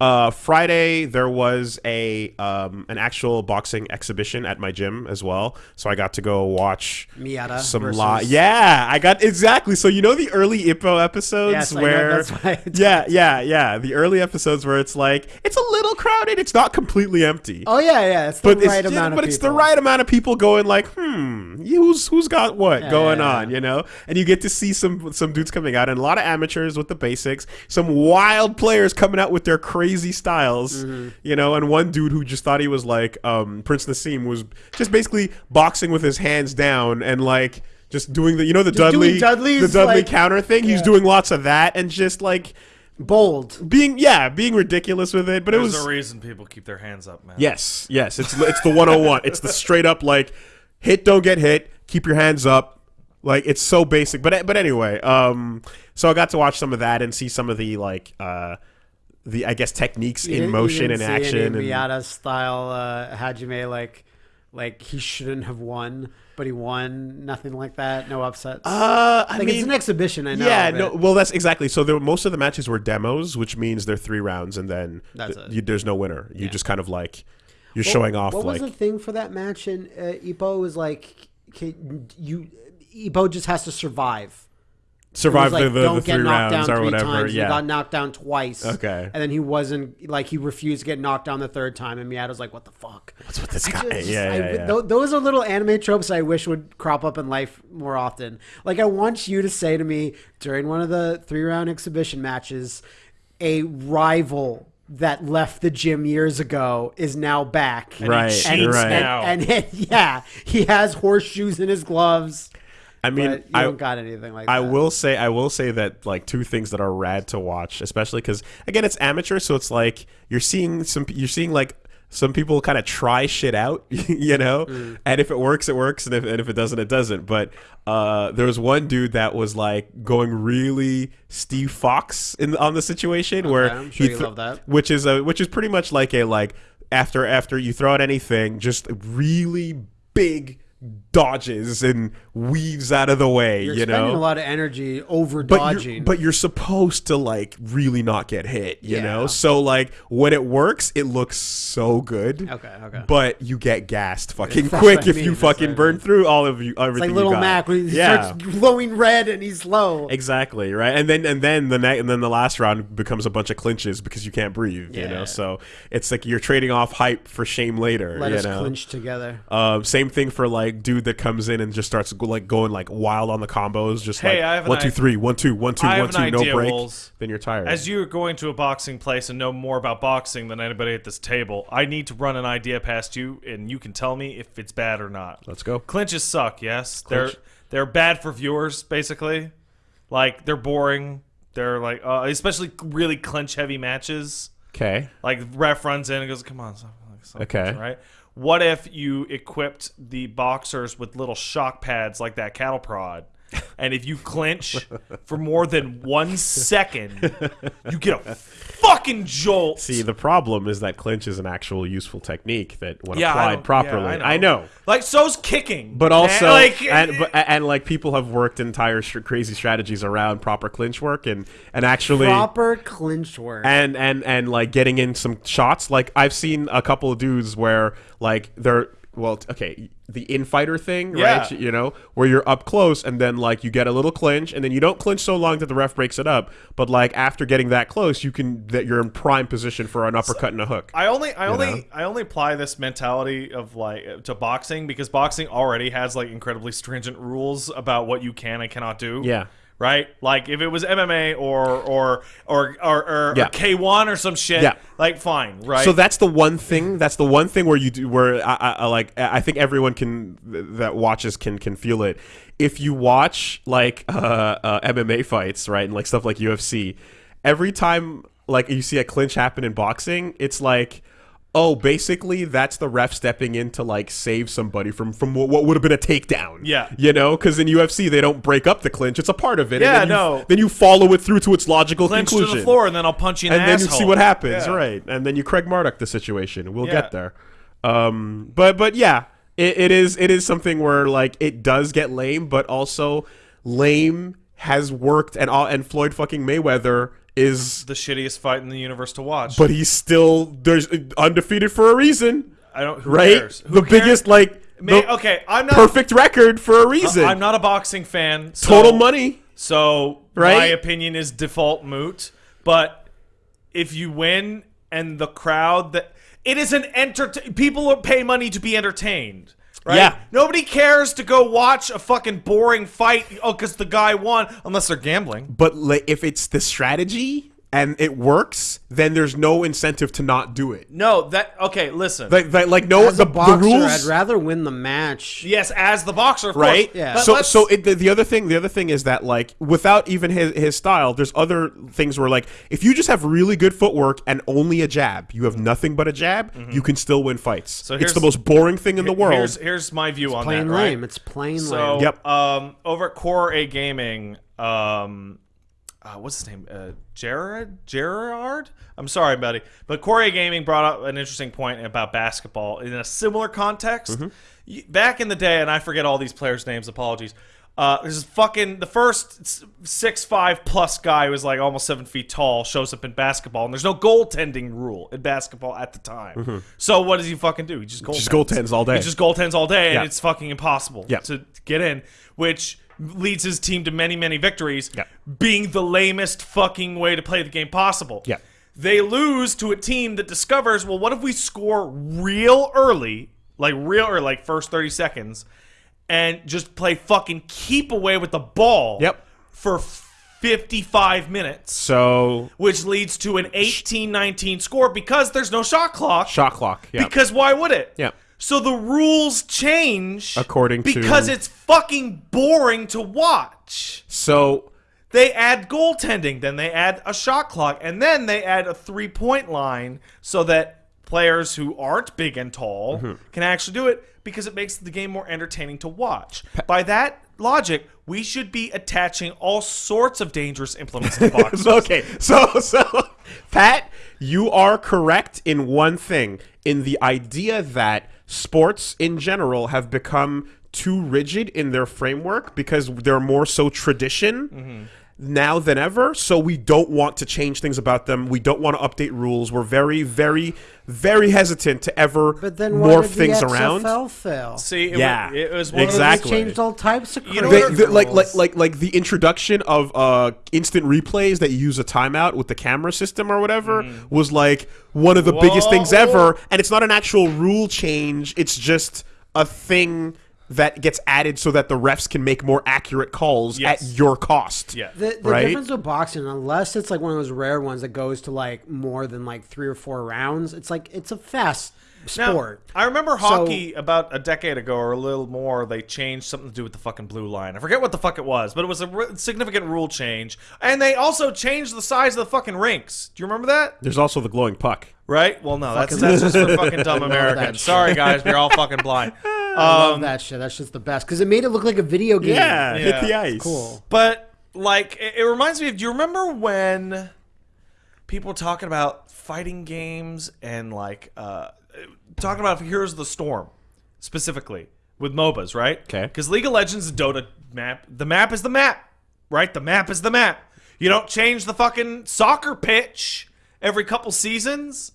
Uh, Friday there was a um, an actual boxing exhibition at my gym as well, so I got to go watch Miyata some versus- Yeah, I got exactly. So you know the early Ippo episodes Yes, where that's why I yeah, yeah, yeah, the early episodes where it's like it's a little crowded, it's not completely empty. Oh yeah, yeah. It's the but right it's, amount but of it's the right amount of people going like, hmm, who's who's got what Yeah, going yeah, on, you know? And you get to see some some dudes coming out, and a lot of amateurs with the basics, some wild players coming out with their crazy styles, Mm-hmm. you know. And one dude who just thought he was like um, Prince Naseem was just basically boxing with his hands down and like. Just doing the, you know, the Just Dudley, Dudley's, the Dudley like- counter thing. He's doing lots of that, and just like Bold. being, yeah, being ridiculous with it. But it was a reason people keep their hands up, man. Yes, yes. It's it's the 101. it's the straight up like hit don't get hit, keep your hands up. Like it's so basic. But but anyway, um so I got to watch some of that and see some of the like uh the I guess techniques in motion and action Any and Miyata style uh, Hajime like like he shouldn't have won, but he won. Nothing like that. No upsets. uh I like mean it's an exhibition. I know. yeah, no. Well, that's exactly. So there, most of the matches were demos, which means they're three rounds, and then th- you, there's no winner. You Yeah. just kind of like you're What- showing off. What like was the thing for that match? And uh, Ippo was like, can, you Ippo just has to survive. Survive It was like, the, the, don't the get three knocked rounds down or three whatever. times. yeah. He got knocked down twice. Okay. And then he wasn't like he refused to get knocked down the third time, and Miyata's like, "What the fuck?" What's with this guy? just- yeah, I- yeah, yeah. tho- those are little anime tropes I wish would crop up in life more often. Like I want you to say to me during one of the three round exhibition matches, a rival that left the gym years ago is now back. he Right, And, right. now. and, and, yeah, he has horseshoes in his gloves. I mean, you I don't got anything like I that. will say I will say that like two things that are rad to watch, especially because again it's amateur, so it's like you're seeing some you're seeing like some people kind of try shit out, you know, Mm. and if it works, it works, and if and if it doesn't, it doesn't. But uh, there was one dude that was like going really Steve Fox in on the situation where I'm sure he you love that. which is a which is pretty much like a like after after you throw out anything, just really big dodges and weaves out of the way. You're you spending know, a lot of energy over but dodging. You're, but you're supposed to like really not get hit, you Yeah. know. So like when it works, it looks so good. Okay, okay. But you get gassed fucking quick if mean, you that's fucking I burn mean. through all of you it's everything. like you little got. Mac when he yeah. starts glowing red and he's low. Exactly right, and then and then the ne- and then the last round becomes a bunch of clinches because you can't breathe. You know, so it's like you're trading off hype for shame later. Let you us know? clinch together. Um, same thing for like dude that comes in and just starts like going like wild on the combos, just Hey, like I have one two three, one two, one two, one two, no idea, break. Wolves. Then you're tired. As you're going to a boxing place and know more about boxing than anybody at this table, I need to run an idea past you, and you can tell me if it's bad or not. Let's go. Clinches suck. Yes, Clinch. they're they're bad for viewers. Basically, like they're boring. They're like, uh, especially really clinch heavy matches. Okay. Like ref runs in and goes, "Come on, like, stop Okay. right? What if you equipped the boxers with little shock pads like that cattle prod? And if you clinch for more than one second, you get a fucking jolt. See, the problem is that clinch is an actual useful technique that, when Yeah, applied don't- properly, yeah, I, know. Like so's kicking, But man. also, like, and, but, and like people have worked entire str- crazy strategies around proper clinch work and and actually Proper clinch work. and and and like getting in some shots. Like I've seen a couple of dudes where like they're well, okay, the infighter thing, right? You know, where you're up close and then like you get a little clinch and then you don't clinch so long that the ref breaks it up, but like after getting that close, you can that you're in prime position for an uppercut and a hook. I only, I only, know? I only apply this mentality of like to boxing because boxing already has like incredibly stringent rules about what you can and cannot do. Yeah. Right. Like if it was MMA or or or or, or, Yeah. K one or some shit. Yeah. Like fine. Right. So that's the one thing. That's the one thing where you do where I, I, I like. I think everyone can that watches can can feel it. If you watch like uh, uh, MMA fights, right, and like stuff like UFC, every time like you see a clinch happen in boxing, it's like. Oh, basically, that's the ref stepping in to like save somebody from from what, would have been a takedown. Yeah. you know, because in UFC they don't break up the clinch; it's a part of it. Yeah, then you, no. Then you follow it through to its logical clinch conclusion to the floor and then I'll punch you in and the then asshole. you see what happens, Yeah. right? And then you Craig Marduk the situation. We'll Yeah. get there. Um, but but yeah, it, it is it is something where like it does get lame, but also lame has worked, and all and Floyd fucking Mayweather is, the shittiest fight in the universe to watch. but he's still there's undefeated for a reason, I don't. Who right? the cares? biggest like May- okay, I'm not. perfect record for a reason. I'm not a boxing fan. so- Total money. So my opinion is default moot. But if you win and the crowd that it is an entertain people pay money to be entertained. Right? Yeah. Nobody cares to go watch a fucking boring fight oh because the guy won unless they're gambling. But like, if it's the strategy and it works, then there's no incentive to not do it. No, that okay, listen. Like, like, like no, As the, a boxer, the rules. I'd rather win the match. yes, as the boxer, of right? course. Yeah. But So, let's- so it, the, the other thing, the other thing is that like without even his his style, there's other things where like if you just have really good footwork and only a jab, you have nothing but a jab, you can still win fights. So it's the most boring thing in the world. Here's, here's my view on Plain that. right? lame. It's plain So, lame. Yep. um, over at Core A Gaming, um, uh, what's his name? Uh, Gerard? Gerard? I'm sorry, buddy. But Core A Gaming brought up an interesting point about basketball in a similar context. Y- Back in the day, and I forget all these players' names, apologies. Uh, there's fucking the first six five plus guy who was like almost seven feet tall shows up in basketball, and there's no goaltending rule in basketball at the time. So what does he fucking do? He just goaltends. Just goaltends all day. He just goaltends all day, and it's fucking impossible Yeah. to get in, which leads his team to many, many victories, Yeah. being the lamest fucking way to play the game possible. Yeah. They lose to a team that discovers, well, what if we score real early, like real or like first 30 seconds, and just play fucking keep away with the ball Yep. for 55 minutes, so which leads to an 18-19 score because there's no shot clock. shot clock. Yeah. Because why would it? Yeah. So the rules change According to- because it's fucking boring to watch. so They add goaltending, then they add a shot clock, and then they add a three point line so that players who aren't big and tall Mm-hmm. can actually do it because it makes the game more entertaining to watch. By that logic, we should be attaching all sorts of dangerous implements to boxing. So, okay, so so Pat, you are correct in one thing in the idea that sports in general have become too rigid in their framework because they're more so tradition. Mm-hmm. Now than ever, so we don't want to change things about them. We don't want to update rules. We're very, very, very hesitant to ever But then why morph did things the around. Fail? See, it, Yeah, wa- it was one exactly. They changed all types of You know crazy what- They- like like like like the introduction of uh instant replays that you use a timeout with the camera system or whatever was like one of the biggest things ever and it's not an actual rule change it's just a thing that gets added so that the refs can make more accurate calls Yes. at your cost Yeah. The, the right? difference with boxing, unless it's like one of those rare ones that goes to like more than like three or four rounds, it's like it's a fast Now, sport. I remember hockey about a decade ago or a little more. They changed something to do with the fucking blue line. I forget what the fuck it was, but it was a significant rule change. And they also changed the size of the fucking rinks. Do you remember that? there's also the glowing puck Right? Well, no, that's that's just for fucking dumb Love Americans. Sorry, guys, we're all fucking blind. I Um, love that shit. That's just the best because it made it look like a video game. yeah, Yeah. hit the ice cool. But like, it, it reminds me of. Do you remember when people were talking about fighting games and like uh, talking about Heroes of the Storm specifically with MOBAs, right? 'Kay. Because League of Legends, Dota map, the map is the map, right? The map is the map. You don't change the fucking soccer pitch every couple seasons.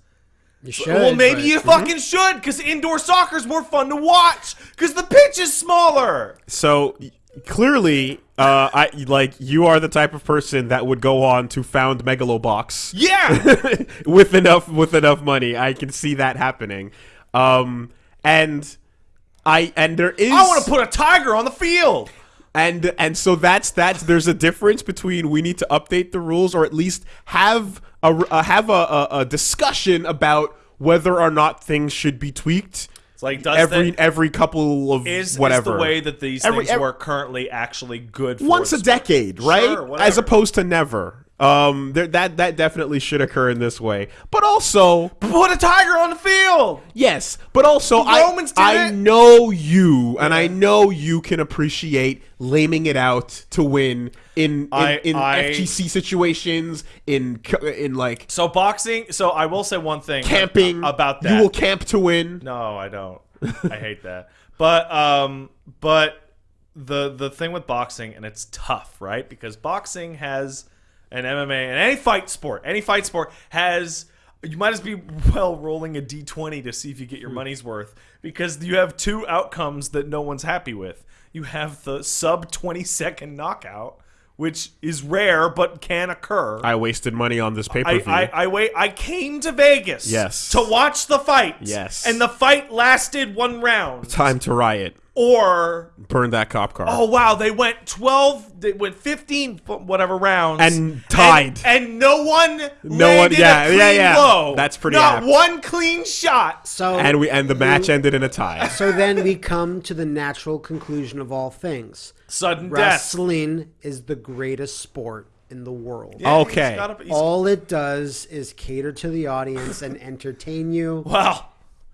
You should. well, maybe but- you fucking should, because indoor soccer is more fun to watch, because the pitch is smaller. So clearly, uh, I like you are the type of person that would go on to found Megalobox Yeah. with enough with enough money. I can see that happening. Um, and I and there is I want to put a tiger on the field. And and so that's that's there's a difference between we need to update the rules or at least have a uh, have a, a, a discussion about whether or not things should be tweaked. It's like does Every the, every couple of is, whatever is the way that these Every- things every- work currently actually good for once a decade, right? Sure. As opposed to never. Um, there, that that definitely should occur in this way. But also, Put a tiger on the field. yes, but also, The I I it. know you, and I know you can appreciate laming it out to win in in, I- in I- FGC situations, in in like So boxing. So I will say one thing camping about that. You will camp to win. No, I don't. I hate that. But um, but the the thing with boxing, and it's tough, right? Because boxing has and MMA and any fight sport, any fight sport has you might as be well rolling a d20 to see if you get your money's worth because you have two outcomes that no one's happy with. You have the sub 20 second knockout, which is rare but can occur. I wasted money on this pay per I. I, I wait. I came to Vegas. Yes. To watch the fight. Yes. And the fight lasted one round. Time to riot. Or Burn that cop car. oh wow, they went twelve. They went fifteen whatever rounds And tied. And, and no one. No one- yeah, a clean yeah, yeah. blow. That's pretty Not apt. one clean shot. So and we and the match ended in a tie. so then we come to the natural conclusion of all things. Sudden death. Wrestling is the greatest sport in the world. Yeah, Okay. got a- All it does is cater to the audience and entertain you. Well,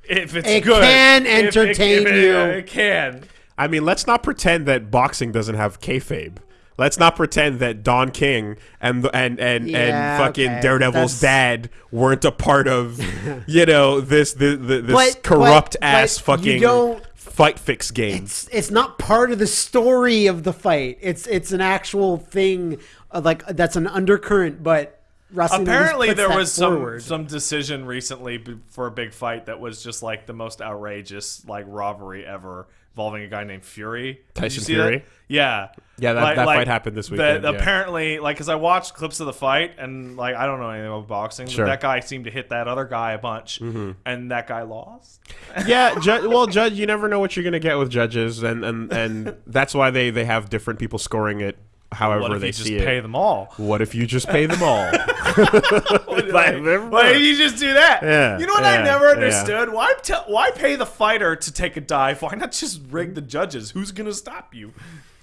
if it's It good, can If it- entertain if it- you. It can. I mean, let's not pretend that boxing doesn't have kayfabe. Let's not pretend that Don King and and and Yeah, and fucking okay. Daredevil's That's- dad weren't a part of, you know, this this, this But- corrupt but- ass but fucking don't- fight fix game. It's it's not part of the story of the fight. It's it's an actual thing, uh, like that's an undercurrent. But wrestling Apparently, there was some forward. some decision recently for a big fight that was just like the most outrageous like robbery ever involving a guy named Fury. Did Tyson Fury? That? Yeah, Yeah, that- that fight happened this that weekend, yeah. Apparently, like, because I watched clips of the fight and like I don't know anything about boxing, Sure. but that guy seemed to hit that other guy a bunch, Mm-hmm. and that guy lost. yeah, ju- well, judge, you never know what you're gonna get with judges, and and and that's why they they have different people scoring it however What if they you just see pay them all? What if you just pay them all? Like, why you just do that? Yeah, You know what yeah, I never yeah. understood? Why tell why pay the fighter to take a dive? Why not just rig the judges? Who's gonna stop you?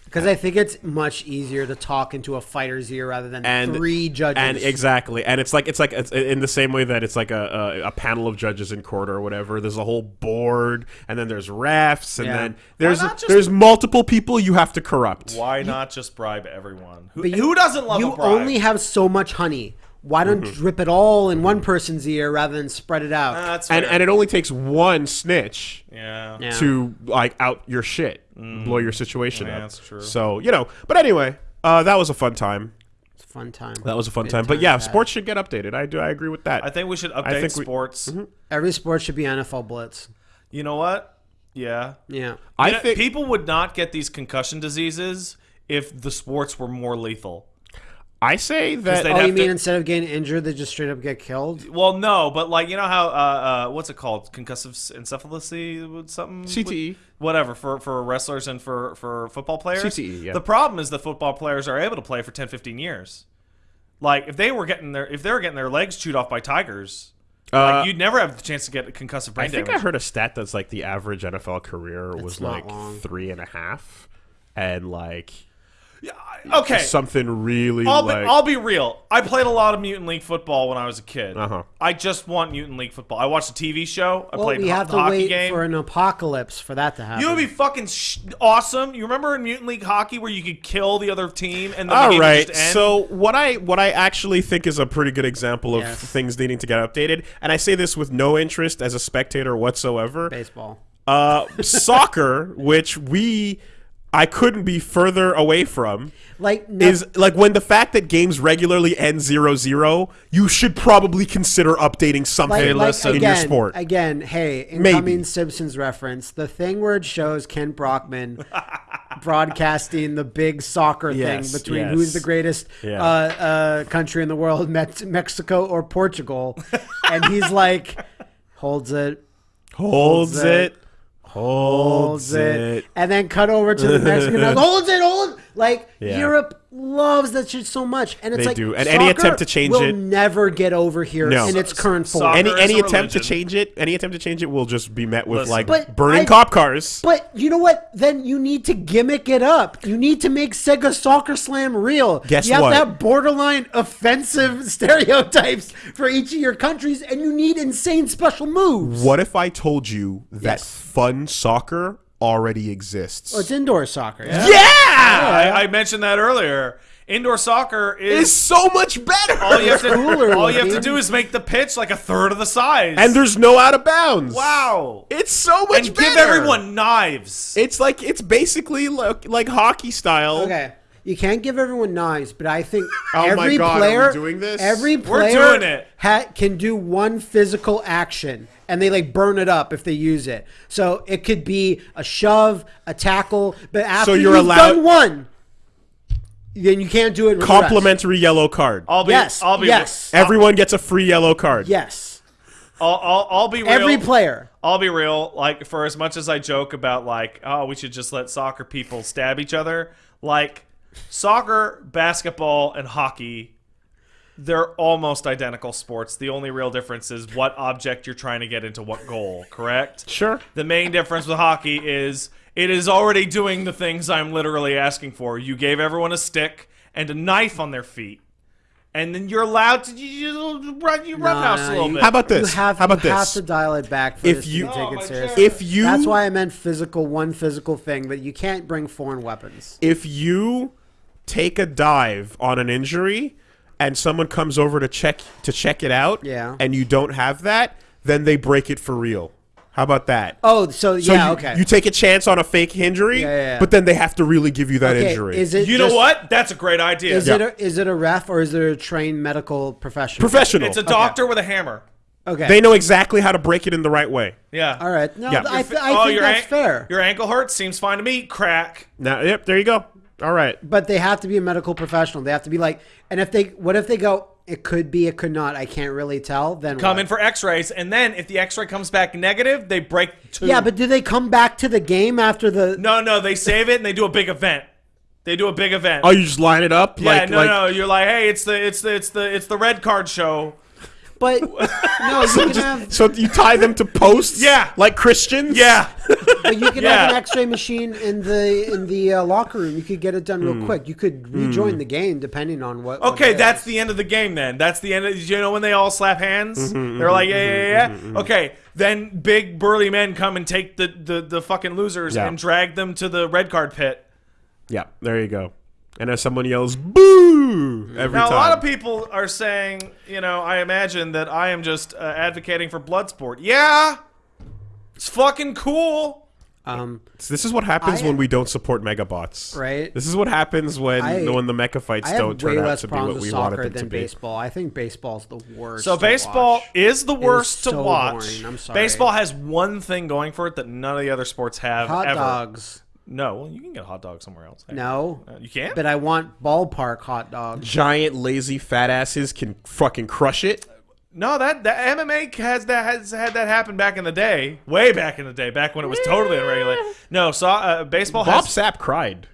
Because I think it's much easier to talk into a fighter's ear rather than and three judges. and exactly and it's like it's like it's in the same way that it's like a, a, a panel of judges in court or whatever there's a whole board and then there's refs and Yeah. then there's just- there's multiple people you have to corrupt Why not just bribe everyone? Who, But you- who doesn't love you a bribe? only have so much honey. Why don't Mm-hmm. you drip it all in one person's ear rather than spread it out? That's and and it only takes one snitch yeah. Yeah. to like out your shit blow your situation Mm. Yeah, up that's true. so you know but anyway uh, that was a fun time It's a fun time. that was a fun Good time but yeah to have. sports should get updated i do i agree with that I think we should update think we- sports. Every sport should be NFL Blitz. You know what? Yeah. Yeah. i You know, think people would not get these concussion diseases if the sports were more lethal. I say that they'd Oh, you mean to- instead of getting injured, they just straight up get killed? Well, no, but like you know how uh, uh, what's it called? Concussive encephalopathy, with something CTE. whatever for for wrestlers and for for football players. CTE, yeah. The problem is the football players are able to play for 10, 15 years. Like if they were getting their if they were getting their legs chewed off by tigers, Uh, like you'd never have the chance to get a concussive brain I think damage. I heard a stat that's like the average NFL career was like long. three and a half, and like Yeah, I- okay. something really I'll be, like I'll be real. I played a lot of Mutant League football when I was a kid. Uh-huh. I just want Mutant League football. I watched a TV show. I Well, played we have the to wait game. for an apocalypse for that to happen. You would be fucking sh- awesome. You remember in Mutant League hockey where you could kill the other team and then the All game would right. just end? So what I what I actually think is a pretty good example of Yes. things needing to get updated, and I say this with no interest as a spectator whatsoever. baseball. Uh, soccer, which we I couldn't be further away from. Like no, Is like when the fact that games regularly end 0-0, you should probably consider updating something like, like, in again, your sport. Again, hey, Maybe. incoming Simpsons reference. The thing where it shows Kent Brockman broadcasting the big soccer Yes, thing between yes. who's the greatest Yeah. uh, uh, country in the world, Mexico or Portugal, and he's like holds it, holds holds it, it, holds it. and then cut over to the Mexican. holds it, hold. Like Yeah. Europe loves that shit so much, and it's They like do. And any attempt to change will it- never get over here No. in its current form. Soccer Any any a attempt to change it, any attempt to change it will just be met with Listen. like But burning I- cop cars. But you know what? Then you need to gimmick it up. You need to make Sega Soccer Slam real. Guess you have what? to have borderline offensive stereotypes for each of your countries, and you need insane special moves. What if I told you that Yes. fun soccer already exists? Oh, it's indoor soccer. yeah, I, I mentioned that earlier. Indoor soccer it's is so much better. all you have to cooler all you have to do is make the pitch like a third of the size. and there's no out of bounds. wow, it's so much and better. give everyone knives. It's like it's basically like, like hockey style. Okay. You can't give everyone knives, but I think Oh my every God, are we player doing this? every We're player doing it. Ha- can do one physical action, and they like burn it up if they use it. So it could be a shove, a tackle, but after you're you've allowed- done one, then you can't do it. with rest. Complimentary yellow card. I'll be. Yes. I'll be. yes. Everyone gets a free yellow card. yes. I'll, I'll, I'll be real. Every player. I'll be real. Like for as much as I joke about like, oh, we should just let soccer people stab each other. Like soccer, basketball, and hockey, they're almost identical sports. The only real difference is what object you're trying to get into what goal. Correct. Sure. The main difference with hockey is it is already doing the things I'm literally asking for. You gave everyone a stick and a knife on their feet. And then you're allowed to you, you, run you roughhouse no, a little you- bit. How about this? You have, How about you have to dial it back for If this you- to take my it seriously. If you That's why I meant physical, one physical thing, but you can't bring foreign weapons. if you take a dive on an injury and someone comes over to check to check it out Yeah. and you don't have that, then they break it for real. How about that? Oh, so, So yeah, you, okay. you take a chance on a fake injury, Yeah, yeah, yeah. but then they have to really give you that okay, injury. Is it you just- know what? That's a great idea. Is Yeah. it a, is it a ref or is it a trained medical professional? Professional. It's a doctor with a hammer. Okay. they know exactly how to break it in the right way. Yeah. All right. No, Yeah. I, th- I oh, think that's fair. Your ankle hurts. Seems fine to me. Crack. Now, yep, there you go. All right. But they have to be a medical professional. They have to be like, and if they, what if they go, it could be, it could not, I can't really tell, then Come what? in for X-rays, and then if the X-ray comes back negative, they break two. Yeah, but do they come back to the game after the. no, no, they save it and they do a big event. They do a big event. Oh, you just line it up? yeah, like, no, like, no, you're like, hey, it's the, it's the, it's the, it's the red card show. But, no, you can have. So you tie them to posts? Yeah. Like Christians? Yeah. But you can Yeah. have an X-ray machine in the in the uh, locker room. You could get it done real Hmm. quick. You could rejoin the game depending on what. what Okay, it that's is. the end of the game then. That's the end of you know when they all slap hands? Mm-hmm, They're like, yeah, yeah, yeah. Okay, then big burly men come and take the the, the fucking losers Yeah. and drag them to the red card pit. Yeah, there you go. And as someone yells, boo! Every Now time. a lot of people are saying, you know, I imagine that I am just uh, advocating for blood sport. Yeah. It's fucking cool. Um, This is what happens I- when we don't support megabots. Right. This is what happens when I- when the mecha fights I don't turn out to be what we wanted soccer them to than be. baseball. I think baseball's the worst. So to baseball watch. is the It is worst to so watch. boring. I'm sorry. Baseball has one thing going for it that none of the other sports have hot ever. dogs. No, well, you can get a hot dog somewhere else. No, Uh, you can't. but I want ballpark hot dogs. Giant lazy fat asses can fucking crush it. No, that that MMA has that has had that happen back in the day, way back in the day, back when it was totally unregulated. No, so uh, baseball Bob has Sapp cried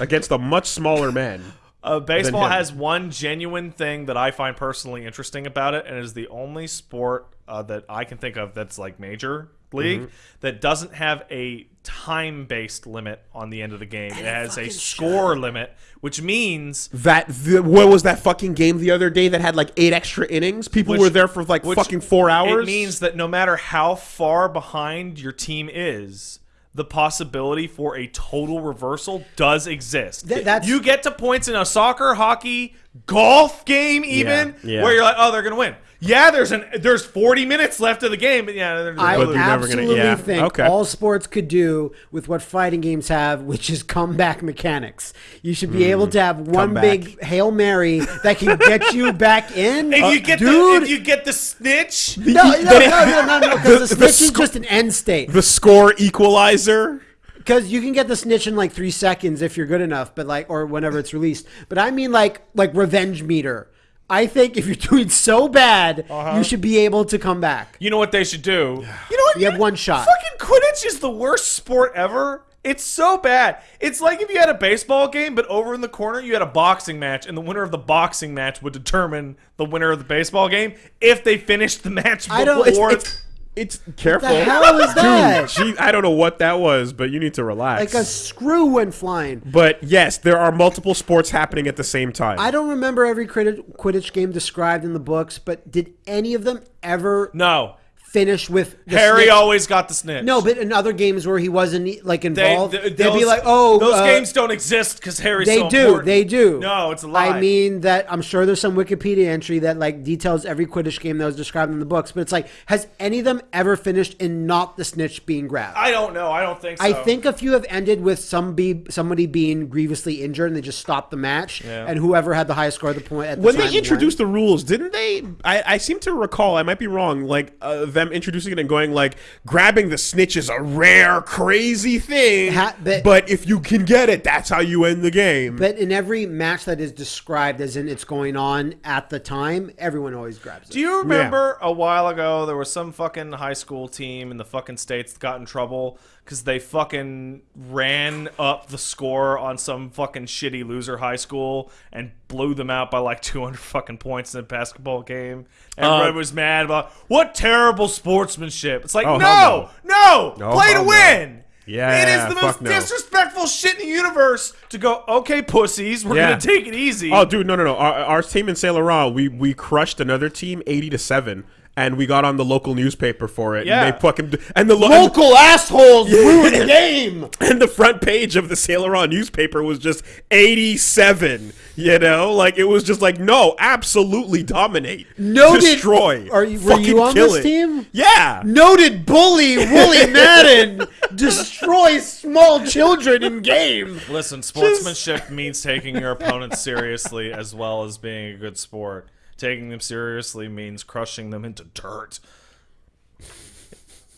against a much smaller man. uh, baseball him. has one genuine thing that I find personally interesting about it, and it is the only sport uh, that I can think of that's like major league Mm-hmm. that doesn't have a time-based limit on the end of the game. It has a score limit, which means That the, what was that fucking game the other day that had like eight extra innings? People Which- were there for like which- fucking four hours. It means that no matter how far behind your team is, the possibility for a total reversal does exist. Th- that's- you get to points in a soccer, hockey, golf game, even Yeah, yeah. where you're like, oh, they're gonna win. Yeah, there's an there's 40 minutes left of the game, but yeah, they're, I But they're never gonna- absolutely yeah, think okay. all sports could do with what fighting games have, which is comeback mechanics. You should be able mm, to have one big hail mary that can get you back in. if you get dude, the if you get the snitch, no, no, no, no, no, no, because the, The- the snitch is just an end state. the score equalizer. Because you can get the snitch in like three seconds if you're good enough, but like or whenever it's released. But I mean like like revenge meter. I think if you're doing so bad, Uh-huh. you should be able to come back. you know what they should do. You know what? You have one shot. Fucking Quidditch is the worst sport ever. It's so bad. It's like if you had a baseball game, but over in the corner you had a boxing match, and the winner of the boxing match would determine the winner of the baseball game if they finished the match before. I don't- It's, it's, it's careful. What the hell is that? Dude, gee, I don't know what that was, but you need to relax. Like a screw went flying. but yes, there are multiple sports happening at the same time. I don't remember every Quidditch, Quidditch game described in the books, but did any of them ever no. Finish with the Harry snitch. always got the snitch. No, but in other games where he wasn't like they, involved, th- they, would be like, "Oh, those uh, games don't exist because Harry's They so do. important. They do. No, it's a lie. I mean that I'm sure there's some Wikipedia entry that like details every Quidditch game that was described in the books, but it's like, has any of them ever finished in not the snitch being grabbed? I don't know. I don't think so. I think a few have ended with some be somebody being grievously injured and they just stopped the match, Yeah. and whoever had the highest score at the point at the when time they won. introduced the rules, didn't they? I, I seem to recall. I might be wrong. Like uh, them introducing it and going like, grabbing the snitch is a rare, crazy thing. Ha- but- but if you can get it, that's how you end the game. But in every match that is described as in it's going on at the time, everyone always grabs it. Do you remember a while ago there was some fucking high school team in the fucking states that got in trouble because they fucking ran up the score on some fucking shitty loser high school and blew them out by like 200 fucking points in a basketball game. Everybody Uh, was mad about what terrible sportsmanship. It's like Oh, no, no, No, play to hell no. win. Yeah, it is the most no. disrespectful shit in the universe to go. Okay, pussies, we're Yeah. gonna take it easy. Oh, dude, no, no, no. Our, our team in Saint Laurent, we we crushed another team eighty to seven, and we got on the local newspaper for it. Yeah. and they fucking and the lo- Local assholes ruined the game. and the front page of the Saint Laurent newspaper was just eighty seven. You know, like it was just like no, absolutely dominate, Noted- destroy. Are you- were fucking you on kill this it. team? Yeah. Noted bully Wooly Madden destroys small children in game. Listen, sportsmanship means taking your opponents seriously as well as being a good sport. Taking them seriously means crushing them into dirt.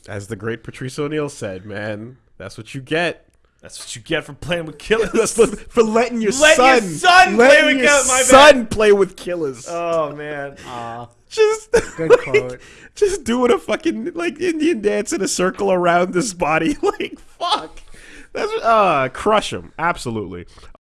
As the great Patrice O'Neal said, man, that's what you get. That's what you get for playing with killers. That's what- for letting your Let son, your son play with your kill- my bad. son play with killers. oh man, just Good quote. just doing a fucking like Indian dance in a circle around this body. Like fuck, that's uh crush him absolutely.